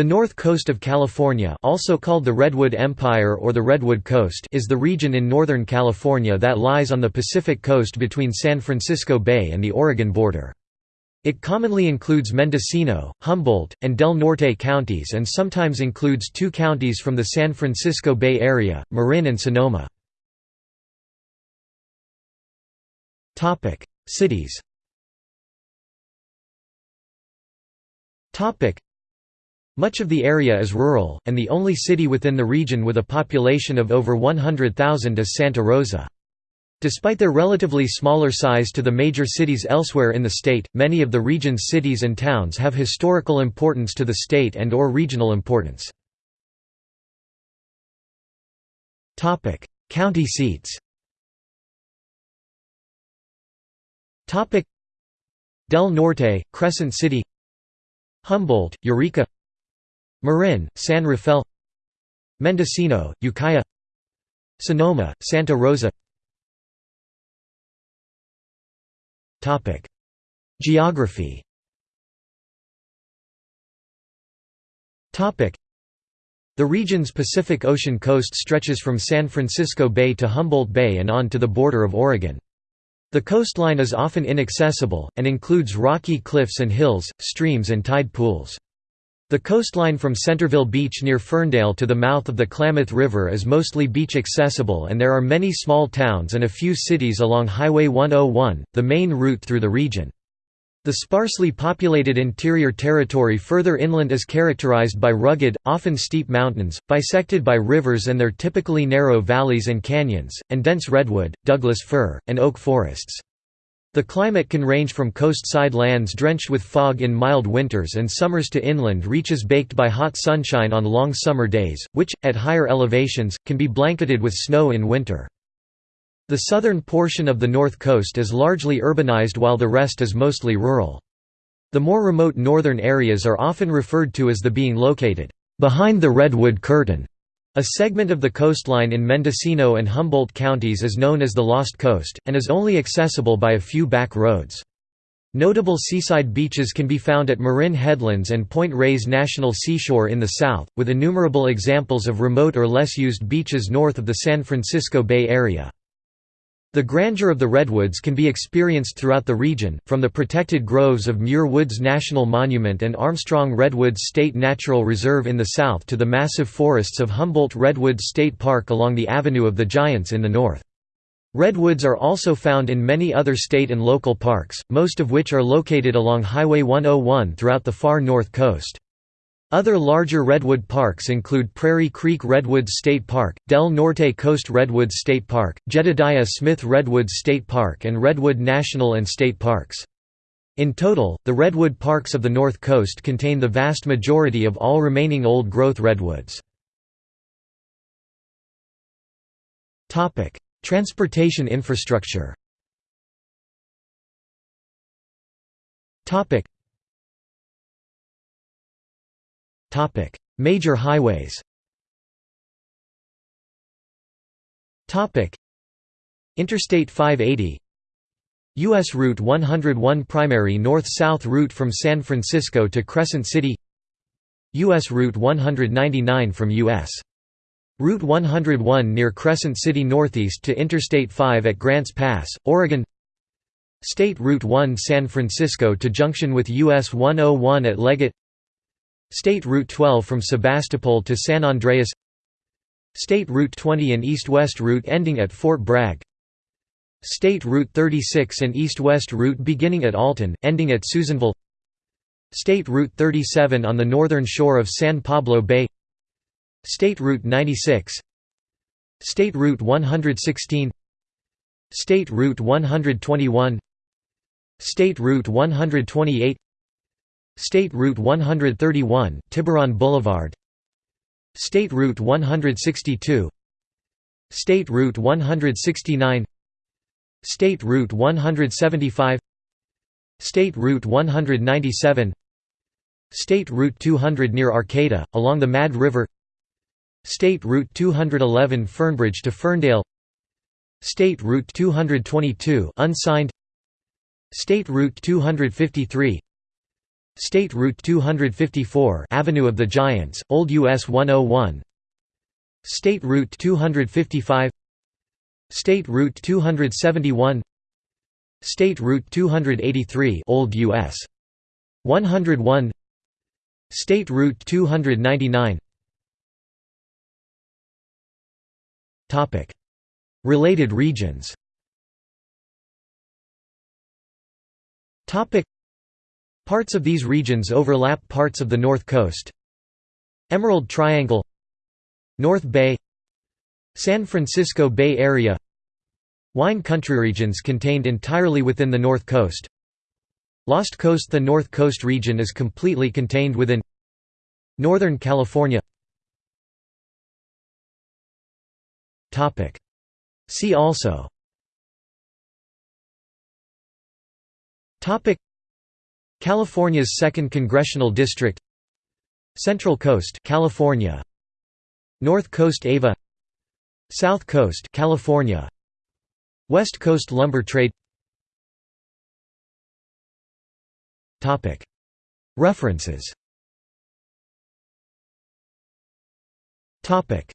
The north coast of California also called the Redwood Empire or the Redwood Coast is the region in Northern California that lies on the Pacific coast between San Francisco Bay and the Oregon border. It commonly includes Mendocino, Humboldt, and Del Norte counties and sometimes includes two counties from the San Francisco Bay Area, Marin and Sonoma. Cities much of the area is rural, and the only city within the region with a population of over 100,000 is Santa Rosa. Despite their relatively smaller size to the major cities elsewhere in the state, many of the region's cities and towns have historical importance to the state and or regional importance. County seats Del Norte, Crescent City Humboldt, Eureka Marin, San Rafael Mendocino, Ukiah Sonoma, Santa Rosa Geography The region's Pacific Ocean coast stretches from San Francisco Bay to Humboldt Bay and on to the border of Oregon. The coastline is often inaccessible, and includes rocky cliffs and hills, streams and tide pools. The coastline from Centerville Beach near Ferndale to the mouth of the Klamath River is mostly beach accessible and there are many small towns and a few cities along Highway 101, the main route through the region. The sparsely populated interior territory further inland is characterized by rugged, often steep mountains, bisected by rivers and their typically narrow valleys and canyons, and dense redwood, Douglas fir, and oak forests. The climate can range from coast-side lands drenched with fog in mild winters and summers to inland reaches baked by hot sunshine on long summer days, which, at higher elevations, can be blanketed with snow in winter. The southern portion of the north coast is largely urbanized while the rest is mostly rural. The more remote northern areas are often referred to as the being located, "...behind the redwood curtain." A segment of the coastline in Mendocino and Humboldt counties is known as the Lost Coast, and is only accessible by a few back roads. Notable seaside beaches can be found at Marin Headlands and Point Reyes National Seashore in the south, with innumerable examples of remote or less used beaches north of the San Francisco Bay Area. The grandeur of the redwoods can be experienced throughout the region, from the protected groves of Muir Woods National Monument and Armstrong Redwoods State Natural Reserve in the south to the massive forests of Humboldt Redwoods State Park along the Avenue of the Giants in the north. Redwoods are also found in many other state and local parks, most of which are located along Highway 101 throughout the far north coast. Other larger redwood parks include Prairie Creek Redwoods State Park, Del Norte Coast Redwoods State Park, Jedediah Smith Redwoods State Park and Redwood National and State Parks. In total, the redwood parks of the North Coast contain the vast majority of all remaining old-growth redwoods. Transportation infrastructure Major highways. Interstate 580. US Route 101 primary north-south route from San Francisco to Crescent City. US Route 199 from US Route 101 near Crescent City northeast to Interstate 5 at Grants Pass, Oregon State Route 1 San Francisco to junction with US 101 at Leggett State Route 12 from Sebastopol to San Andreas. State Route 20 and east-west route ending at Fort Bragg. State Route 36 and east-west route beginning at Alton, ending at Susanville. State Route 37 on the northern shore of San Pablo Bay. State Route 96 State Route 116 State Route 121 State Route 128 State Route 131, Tiburon Boulevard. State Route 162 State Route 169 State Route 175 State Route 197 State Route 200 near Arcata, along the Mad River. State Route 211 Fernbridge to Ferndale. State Route 222 unsigned. State Route 253 State Route 254 Avenue of the Giants, Old US 101 State Route 255 State Route 271 State Route 283 Old US 101 State Route 299 Topic. Related regions. Topic Parts of these regions overlap parts of the North Coast. Emerald Triangle North Bay San Francisco Bay Area. Wine country regions contained entirely within the North Coast. Lost Coast The North Coast region is completely contained within Northern California. See also California's 2nd Congressional District Central Coast California. North Coast Ava. South Coast California. West Coast lumber trade. Topic. References. Topic